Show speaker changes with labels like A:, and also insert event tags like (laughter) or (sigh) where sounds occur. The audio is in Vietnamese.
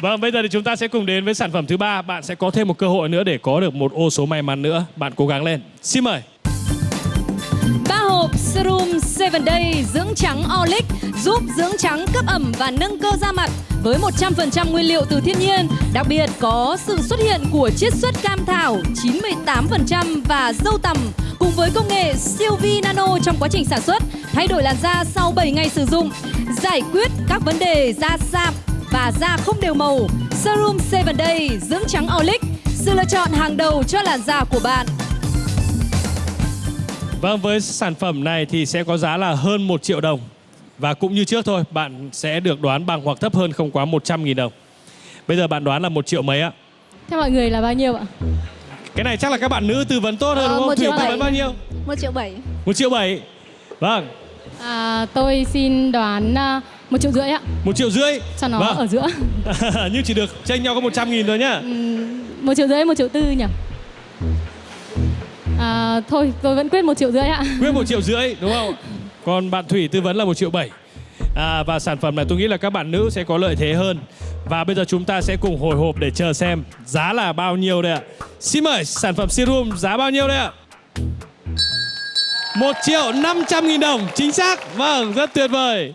A: Vâng, bây giờ thì chúng ta sẽ cùng đến với sản phẩm thứ ba. Bạn sẽ có thêm một cơ hội nữa để có được một ô số may mắn nữa. Bạn cố gắng lên. Xin mời.
B: Ba hộp Serum 7 Day dưỡng trắng Olic giúp dưỡng trắng cấp ẩm và nâng cơ da mặt với 100% nguyên liệu từ thiên nhiên. Đặc biệt có sự xuất hiện của chiết xuất cam thảo 98% và dâu tằm cùng với công nghệ siêu vi nano trong quá trình sản xuất, thay đổi làn da sau 7 ngày sử dụng, giải quyết các vấn đề da sạm và da không đều màu. Serum 7 Day dưỡng trắng Olic, sự lựa chọn hàng đầu cho làn da của bạn.
A: Vâng, với sản phẩm này thì sẽ có giá là hơn 1 triệu đồng. Và cũng như trước thôi, bạn sẽ được đoán bằng hoặc thấp hơn không quá 100.000 đồng. Bây giờ bạn đoán là 1 triệu mấy ạ?
C: Theo mọi người là bao nhiêu ạ?
A: Cái này chắc là các bạn nữ tư vấn tốt hơn
B: Ờ,
A: đúng không?
B: một
A: Thủy
B: triệu
A: tư
B: bảy.
A: vấn bao nhiêu?
B: 1 triệu 7.
A: 1 triệu 7. Vâng,
C: À, tôi xin đoán à, một triệu rưỡi ạ,
A: 1 triệu rưỡi.
C: cho nó
A: Vâng.
C: ở giữa. (laughs)
A: Nhưng chỉ được chênh nhau có 100 nghìn thôi nhá.
C: một triệu rưỡi, một triệu tư nhỉ? À, thôi, tôi vẫn quyết một triệu rưỡi ạ.
A: Quyết 1 triệu rưỡi đúng không? Còn bạn Thủy tư vấn là 1 triệu 7. À, và sản phẩm này tôi nghĩ là các bạn nữ sẽ có lợi thế hơn. Và bây giờ chúng ta sẽ cùng hồi hộp để chờ xem giá là bao nhiêu đây ạ. Xin mời sản phẩm serum giá bao nhiêu đây ạ? 1 triệu 500 nghìn đồng Chính xác. Vâng rất tuyệt vời.